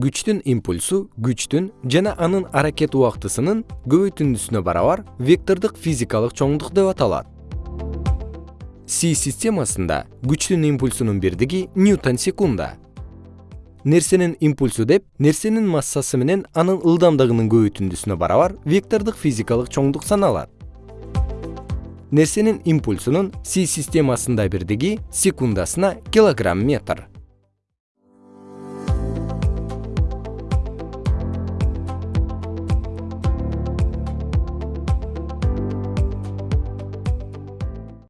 күчтүн импульсу күчтүн жана анын аракет убактысынын көбөйтүндүсүнө барабар вектордук физикалык чоңдук деп аталат. Си системасында күчтүн импульсунун бирдиги ньютон секунда. Нерсенин импульсу деп нерсенин массасы менен анын ылдамдыгынын көбөйтүндүсүнө барабар вектордук физикалык чоңдук саналат. Нерсенин импульсунун си системасында бирдиги секундасына килограмм метр.